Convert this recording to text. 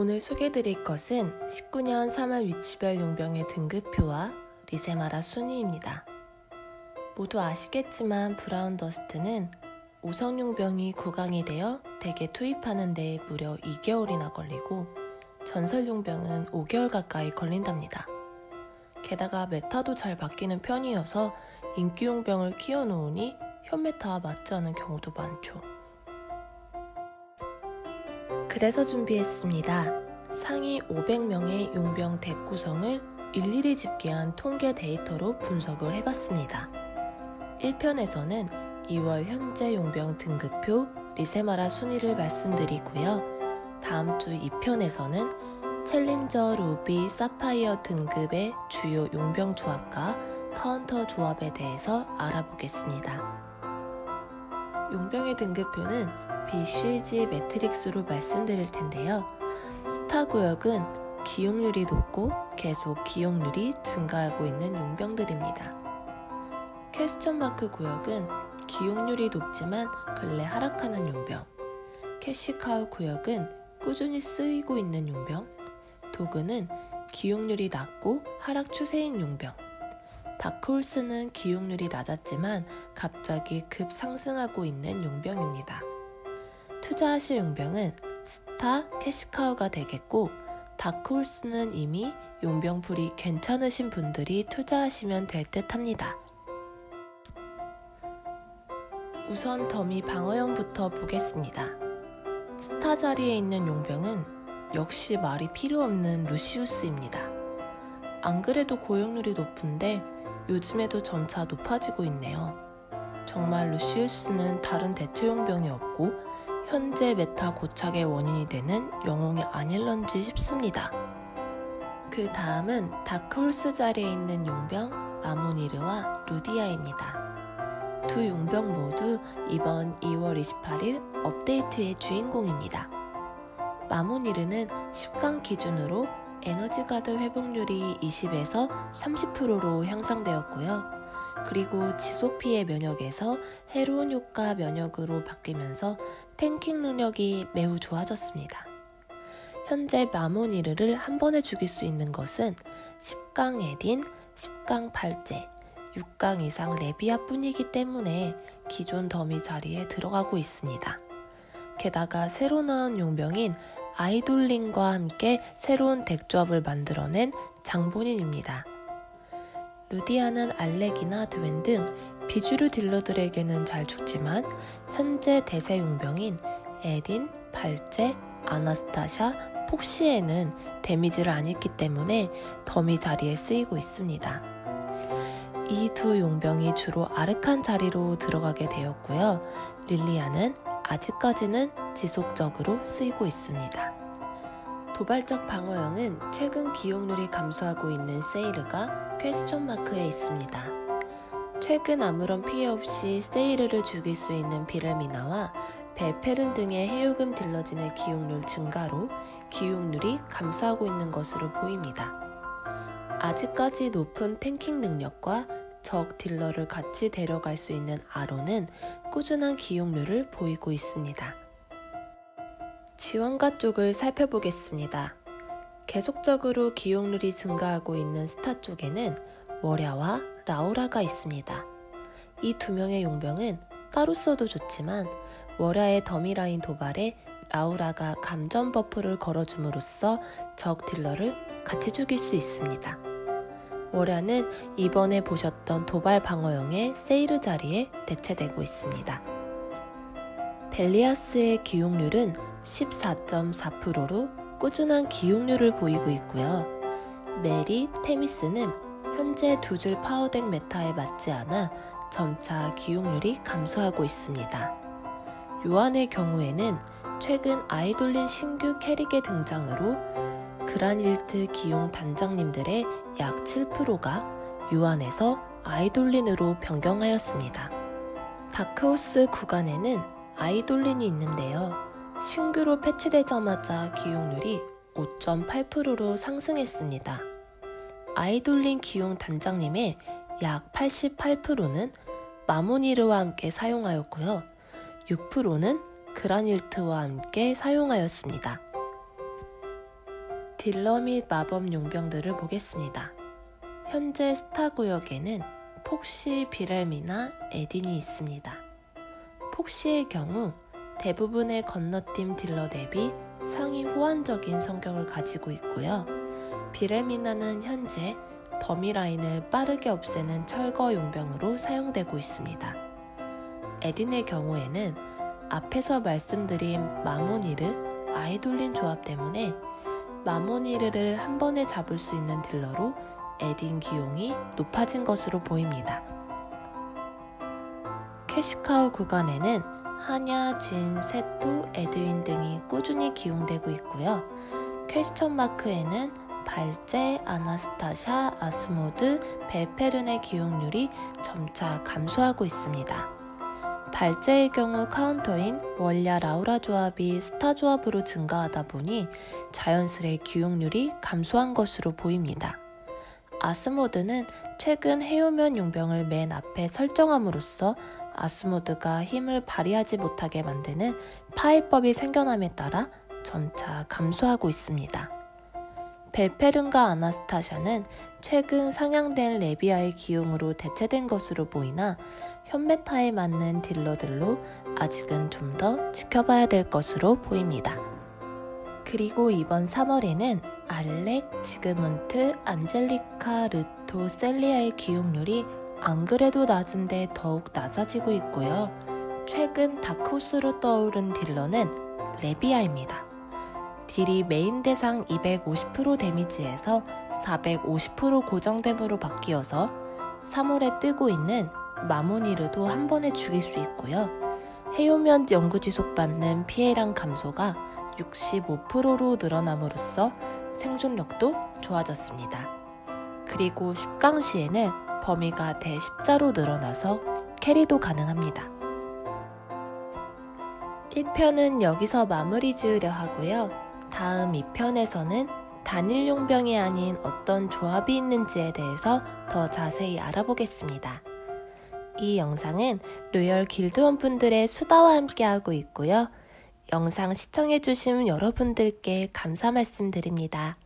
오늘 소개해드릴 것은 19년 3월 위치별 용병의 등급표와 리세마라 순위입니다. 모두 아시겠지만 브라운 더스트는 5성 용병이 구강이 되어 덱에 투입하는 데 무려 2개월이나 걸리고 전설 용병은 5개월 가까이 걸린답니다. 게다가 메타도 잘 바뀌는 편이어서 인기 용병을 키워놓으니 현 메타와 맞지 않은 경우도 많죠. 그래서 준비했습니다. 상위 500명의 용병 덱 구성을 일일이 집계한 통계 데이터로 분석을 해봤습니다. 1편에서는 2월 현재 용병 등급표 리세마라 순위를 말씀드리고요. 다음 주 2편에서는 챌린저, 루비, 사파이어 등급의 주요 용병 조합과 카운터 조합에 대해서 알아보겠습니다. 용병의 등급표는 BCG 매트릭스로 말씀드릴 텐데요. 스타 구역은 기용률이 높고 계속 기용률이 증가하고 있는 용병들입니다. question mark 구역은 기용률이 높지만 근래 하락하는 용병. 캐시카우 구역은 꾸준히 쓰이고 있는 용병. dog는 기용률이 낮고 하락 추세인 용병. 다크호스는 기용률이 낮았지만 갑자기 급 상승하고 있는 용병입니다. 투자하실 용병은 스타, 캐시카우가 되겠고 다크호스는 이미 용병풀이 괜찮으신 분들이 투자하시면 될 듯 합니다. 우선 더미 방어형부터 보겠습니다. 스타 자리에 있는 용병은 역시 말이 필요 없는 루시우스입니다. 안 그래도 기용률이 높은데 요즘에도 점차 높아지고 있네요. 정말 루시우스는 다른 대체 용병이 없고 현재 메타 고착의 원인이 되는 영웅이 아닐런지 싶습니다. 그 다음은 다크호스 자리에 있는 용병 마모니르와 루디아입니다. 두 용병 모두 이번 2월 28일 업데이트의 주인공입니다. 마모니르는 10강 기준으로 에너지 가드 회복률이 20에서 30%로 향상되었고요. 그리고 지속 피해 면역에서 해로운 효과 면역으로 바뀌면서 탱킹 능력이 매우 좋아졌습니다. 현재 마모니르를 한 번에 죽일 수 있는 것은 10강 에딘, 10강 팔제, 6강 이상 레비아 뿐이기 때문에 기존 더미 자리에 들어가고 있습니다. 게다가 새로 나온 용병인 아이돌링과 함께 새로운 덱조합을 만들어낸 장본인입니다. 루디아는 알렉이나 드웬 등 비주류 딜러들에게는 잘 죽지만 현재 대세 용병인 에딘, 발제, 아나스타샤, 폭시에는 데미지를 안 입기 때문에 더미 자리에 쓰이고 있습니다. 이 두 용병이 주로 아르칸 자리로 들어가게 되었고요. 릴리아는 아직까지는 지속적으로 쓰이고 있습니다. 도발적 방어형은 최근 기용률이 감소하고 있는 세이르가 퀘스천 마크에 있습니다. 최근 아무런 피해 없이 세이르를 죽일 수 있는 비를미나와 벨페른 등의 해요금 딜러진의 기용률 증가로 기용률이 감소하고 있는 것으로 보입니다. 아직까지 높은 탱킹 능력과 적 딜러를 같이 데려갈 수 있는 아로는 꾸준한 기용률을 보이고 있습니다. 지원가 쪽을 살펴보겠습니다. 계속적으로 기용률이 증가하고 있는 스타 쪽에는 월야와 라우라가 있습니다. 이 두 명의 용병은 따로 써도 좋지만 월야의 더미라인 도발에 라우라가 감전 버프를 걸어줌으로써 적 딜러를 같이 죽일 수 있습니다. 월야는 이번에 보셨던 도발 방어용의 세이르 자리에 대체되고 있습니다. 벨리아스의 기용률은 14.4%로 꾸준한 기용률을 보이고 있고요. 메리, 테미스는 현재 두 줄 파워덱 메타에 맞지 않아 점차 기용률이 감소하고 있습니다. 요한의 경우에는 최근 아이돌린 신규 캐릭의 등장으로 그라닐트 기용 단장님들의 약 7%가 요한에서 아이돌린으로 변경하였습니다. 다크호스 구간에는 아이돌린이 있는데요. 신규로 패치되자마자 기용률이 5.8%로 상승했습니다. 아이돌린 기용 단장님의 약 88%는 마모니르와 함께 사용하였고요. 6%는 그라닐트와 함께 사용하였습니다. 딜러 및 마법 용병들을 보겠습니다. 현재 스타 구역에는 폭시, 비렐미나, 에딘이 있습니다. 폭시의 경우 대부분의 건너팀 딜러 대비 상위 호환적인 성격을 가지고 있고요. 비렐미나는 현재 더미 라인을 빠르게 없애는 철거 용병으로 사용되고 있습니다. 에딘의 경우에는 앞에서 말씀드린 마모니르, 아이돌린 조합 때문에 마모니르를 한 번에 잡을 수 있는 딜러로 에딘 기용이 높아진 것으로 보입니다. 캐시카우 구간에는 하냐, 진, 세토, 에드윈 등이 꾸준히 기용되고 있고요. question mark에는 발제, 아나스타샤, 아스모드, 벨페른의 기용률이 점차 감소하고 있습니다. 발제의 경우 카운터인 월야 라우라 조합이 스타 조합으로 증가하다 보니 자연스레 기용률이 감소한 것으로 보입니다. 아스모드는 최근 해효면 용병을 맨 앞에 설정함으로써 아스모드가 힘을 발휘하지 못하게 만드는 파해법이 생겨남에 따라 점차 감소하고 있습니다. 벨페른과 아나스타샤는 최근 상향된 레비아의 기용으로 대체된 것으로 보이나 현메타에 맞는 딜러들로 아직은 좀 더 지켜봐야 될 것으로 보입니다. 그리고 이번 3월에는 알렉, 지그문트, 안젤리카, 르토, 셀리아의 기용률이 안 그래도 낮은데 더욱 낮아지고 있고요. 최근 다크호스로 떠오른 딜러는 레비아입니다. 딜이 메인 대상 250% 데미지에서 450% 고정됨으로 바뀌어서 3월에 뜨고 있는 마모니르도 한 번에 죽일 수 있고요. 해효면 영구 지속받는 피해량 감소가 65%로 늘어남으로써 생존력도 좋아졌습니다. 그리고 10강 시에는 범위가 대10자로 늘어나서 캐리도 가능합니다. 1편은 여기서 마무리 지으려 하고요. 다음 2편에서는 단일 용 병이 아닌 어떤 조합이 있는지에 대해서 더 자세히 알아보겠습니다. 이 영상은 로열 길드원 분들의 수다와 함께하고 있고요. 영상 시청해주신 여러분들께 감사 말씀드립니다.